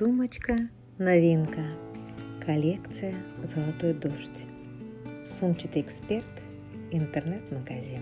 Сумочка новинка. Коллекция «Золотой дождь». Сумчатый эксперт. Интернет-магазин.